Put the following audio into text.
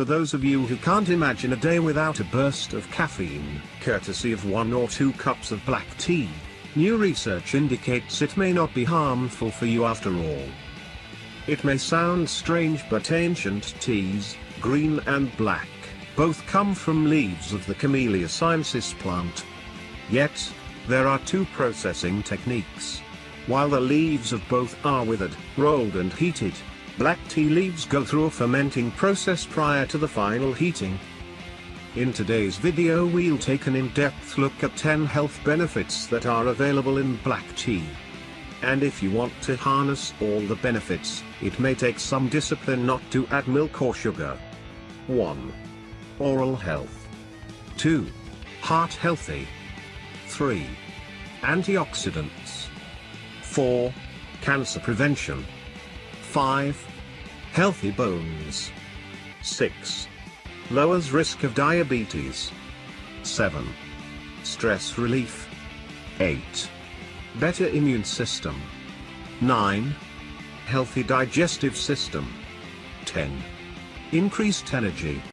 for those of you who can't imagine a day without a burst of caffeine, courtesy of one or two cups of black tea. New research indicates it may not be harmful for you after all. It may sound strange but ancient teas, green and black, both come from leaves of the Camellia sinensis plant. Yet, there are two processing techniques. While the leaves of both are withered, rolled and heated, black tea leaves go through a fermenting process prior to the final heating. In today's video we'll take an in-depth look at 10 health benefits that are available in black tea. And if you want to harness all the benefits, it may take some discipline not to add milk or sugar. 1. Oral health. 2. Heart healthy. 3. Antioxidants. 4. Cancer prevention. 5. Healthy bones. 6. Lowers risk of diabetes. 7. Stress relief. 8. Better immune system. 9. Healthy digestive system. 10. Increased energy.